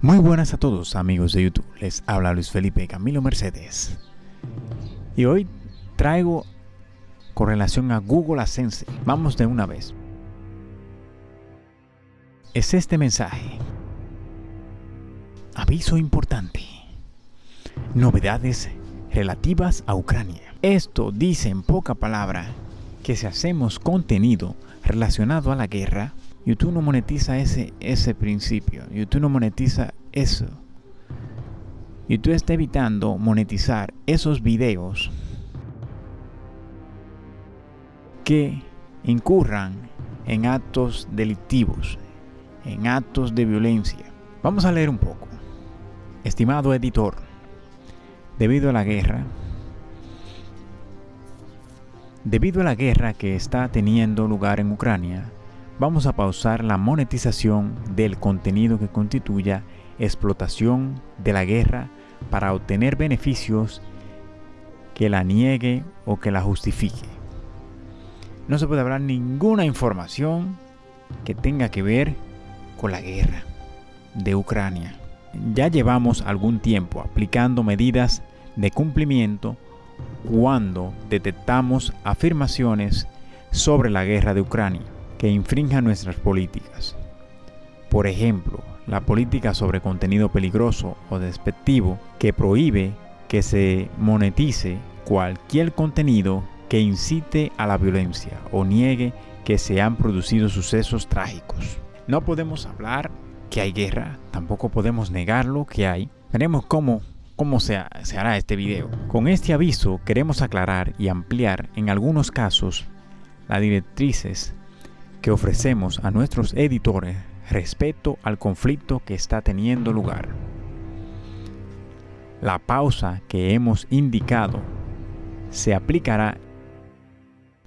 Muy buenas a todos amigos de YouTube, les habla Luis Felipe Camilo Mercedes y hoy traigo con relación a Google AdSense, vamos de una vez. Es este mensaje. Aviso importante. Novedades relativas a Ucrania. Esto dice en poca palabra que si hacemos contenido relacionado a la guerra, YouTube no monetiza ese, ese principio. YouTube no monetiza eso. YouTube está evitando monetizar esos videos que incurran en actos delictivos, en actos de violencia. Vamos a leer un poco. Estimado editor, debido a la guerra, debido a la guerra que está teniendo lugar en Ucrania, vamos a pausar la monetización del contenido que constituya explotación de la guerra para obtener beneficios que la niegue o que la justifique. No se puede hablar ninguna información que tenga que ver con la guerra de Ucrania. Ya llevamos algún tiempo aplicando medidas de cumplimiento cuando detectamos afirmaciones sobre la guerra de Ucrania que infrinjan nuestras políticas. Por ejemplo, la política sobre contenido peligroso o despectivo que prohíbe que se monetice cualquier contenido que incite a la violencia o niegue que se han producido sucesos trágicos. No podemos hablar que hay guerra, tampoco podemos negarlo que hay. Veremos cómo, cómo se, se hará este video. Con este aviso queremos aclarar y ampliar en algunos casos las directrices que ofrecemos a nuestros editores respecto al conflicto que está teniendo lugar. La pausa que hemos indicado se aplicará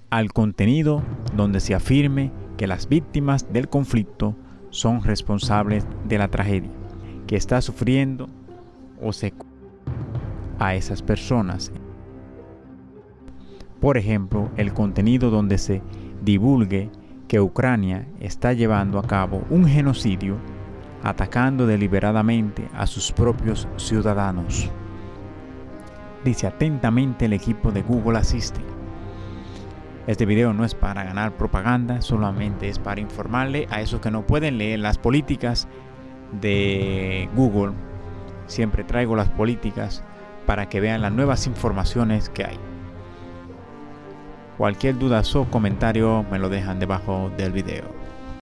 al contenido donde se afirme que las víctimas del conflicto son responsables de la tragedia que está sufriendo o se a esas personas. Por ejemplo, el contenido donde se divulgue que Ucrania está llevando a cabo un genocidio atacando deliberadamente a sus propios ciudadanos. Dice atentamente el equipo de Google Assistant. Este video no es para ganar propaganda, solamente es para informarle a esos que no pueden leer las políticas de Google. Siempre traigo las políticas para que vean las nuevas informaciones que hay. Cualquier duda o comentario me lo dejan debajo del video.